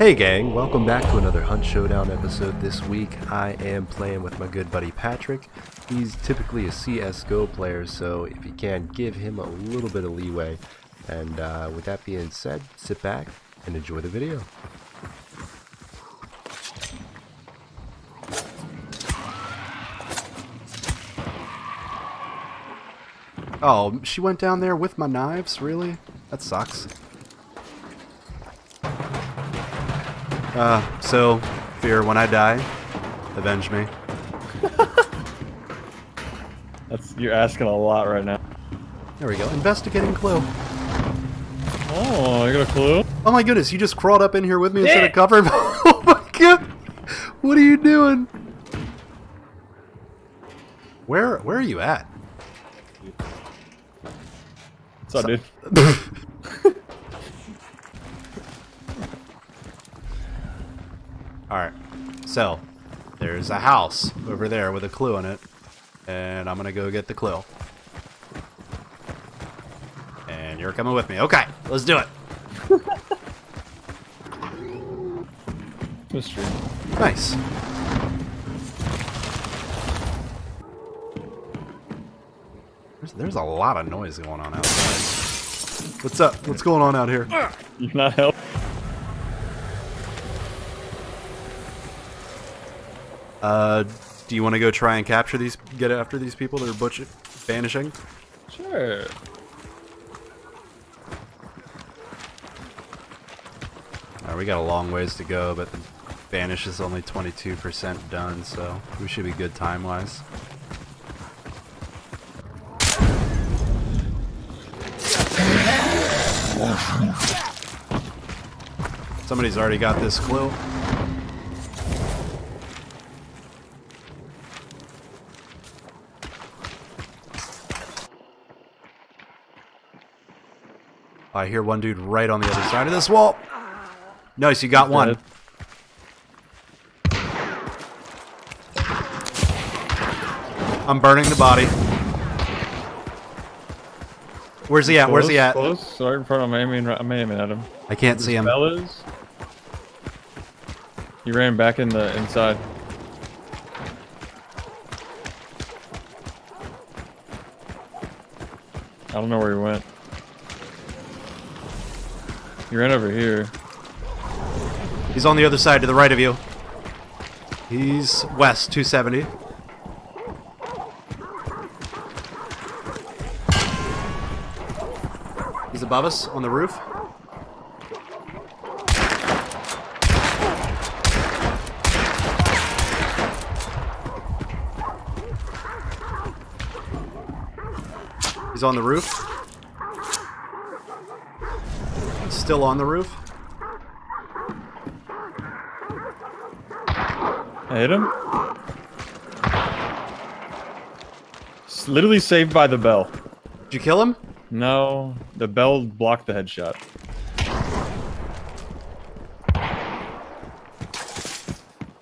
Hey gang, welcome back to another Hunt Showdown episode this week. I am playing with my good buddy Patrick. He's typically a CSGO player, so if you can, give him a little bit of leeway. And uh, with that being said, sit back and enjoy the video. Oh, she went down there with my knives? Really? That sucks. Uh, so, fear when I die, avenge me. That's you're asking a lot right now. There we go. Investigating clue. Oh, I got a clue. Oh my goodness, you just crawled up in here with me instead of covering. oh my god! What are you doing? Where where are you at? What's up, dude? Alright. So, there's a house over there with a clue in it. And I'm gonna go get the clue. And you're coming with me. Okay, let's do it. Mystery. Nice. There's, there's a lot of noise going on outside. What's up? What's going on out here? You cannot help. Uh, do you want to go try and capture these, get after these people that are butch vanishing? Sure. Alright, we got a long ways to go, but the banish is only 22% done, so we should be good time-wise. Somebody's already got this clue. I hear one dude right on the other side of this wall. Nice, you got He's one. dead. I'm burning the body. Where's he at? Where's he Close, at? Close. Right in front of him. I'm aiming, I'm aiming at him. I can't see him. Fellas. He ran back in the inside. I don't know where he went. He ran over here. He's on the other side to the right of you. He's west, 270. He's above us on the roof. He's on the roof. Still on the roof. I hit him. S- Literally saved by the bell. Did you kill him? No, the bell blocked the headshot.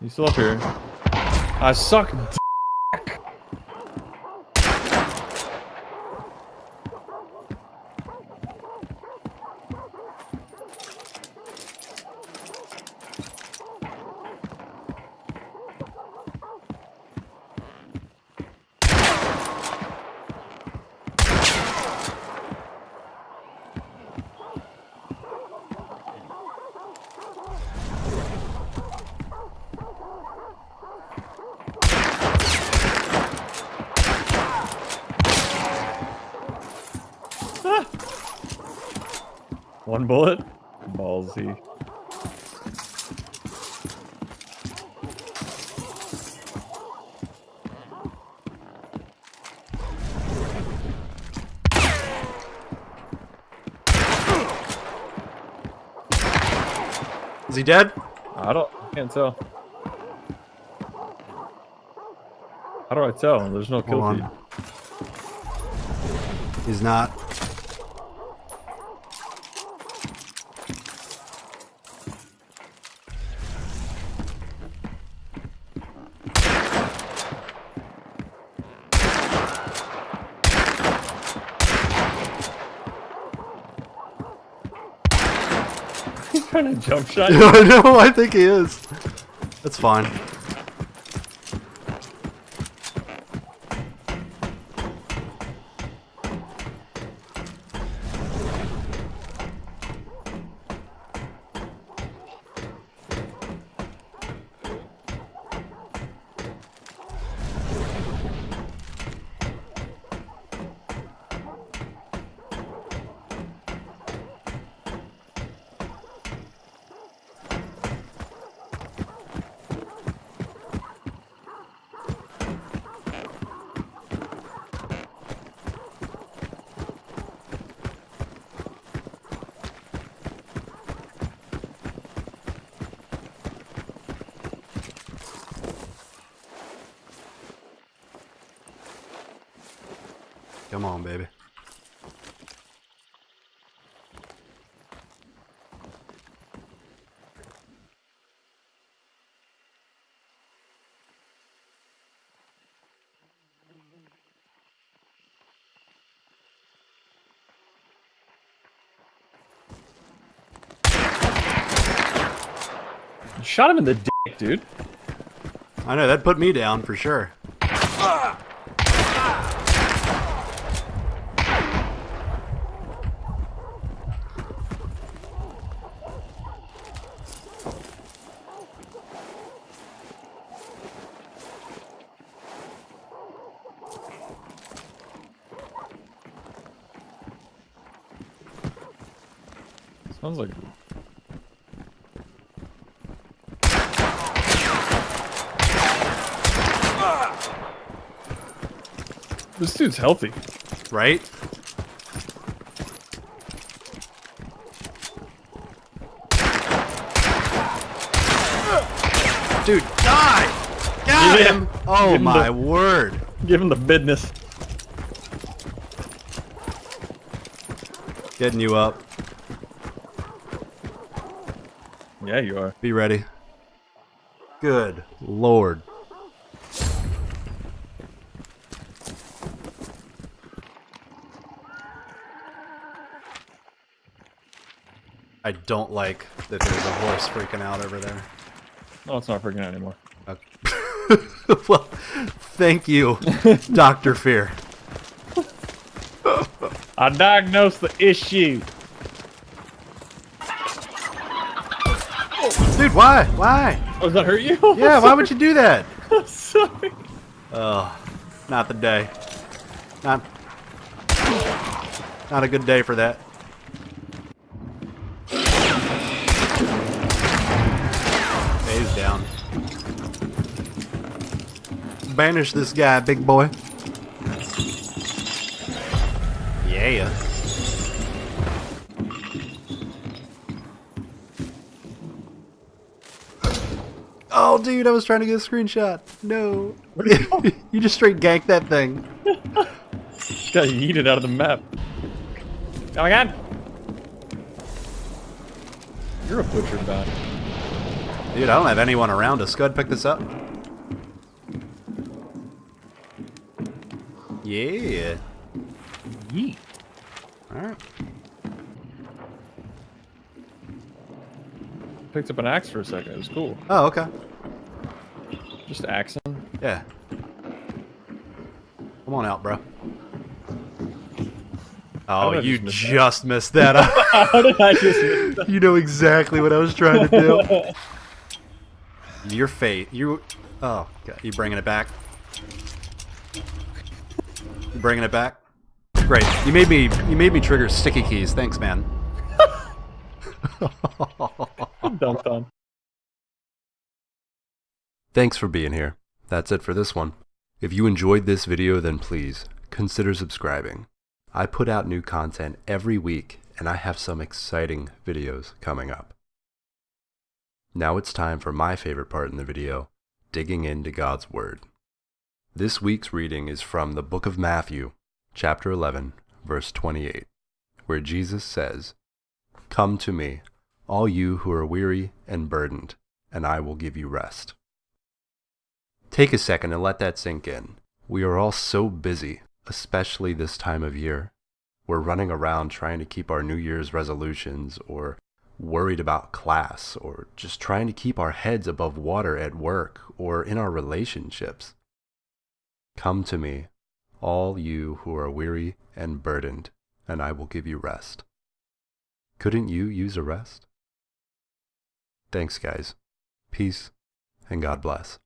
He's still up here. I suck. One bullet. Ballsy. Is he dead? I don't. I can't tell. How do I tell? There's no kill Hold feed. on. He's not. Trying to jump shot? I know, I think he is. That's fine. Come on, baby. Shot him in the dick, dude. I know, that put me down for sure. Ah! Sounds like. This dude's healthy. Right? Dude, die! Got Yeah. him! Oh Give him my the- word. Give him the business. Getting you up. Yeah, you are. Be ready. Good lord. I don't like that there's a horse freaking out over there. No, it's not freaking out anymore. Okay. well, thank you, Dr. Fear. I diagnosed the issue. Dude, why? Why? Oh, does that hurt you? Yeah, why would you do that? Sorry. Oh, not the day. Not, not a good day for that. Okay, he's down. Banish this guy, big boy. Yeah. Dude, I was trying to get a screenshot. No. Where'd he go? you just straight ganked that thing. Just got yeeted out of the map. Oh my god. You're a butcher bot. Dude, I don't have anyone around us. Go ahead and pick this up. Yeah. Yeet. Alright. Picked up an axe for a second. It was cool. Oh, okay. Just axing. Yeah. Come on out, bro. Oh, you just missed that. How did I just miss that? you know exactly what I was trying to do. Your fate. You. Oh, God. You bringing it back? You bringing it back? Great. You made me. You made me trigger sticky keys. Thanks, man. Dunked on. Thanks for being here. That's it for this one. If you enjoyed this video, then please consider subscribing. I put out new content every week, and I have some exciting videos coming up. Now it's time for my favorite part in the video, digging into God's Word. This week's reading is from the book of Matthew, chapter 11, verse 28, where Jesus says, Come to me, all you who are weary and burdened, and I will give you rest. Take a second and let that sink in. We are all so busy, especially this time of year. We're running around trying to keep our New Year's resolutions or worried about class, or just trying to keep our heads above water at work or in our relationships. Come to me, all you who are weary and burdened, and I will give you rest. Couldn't you use a rest? Thanks, guys. Peace, and God bless.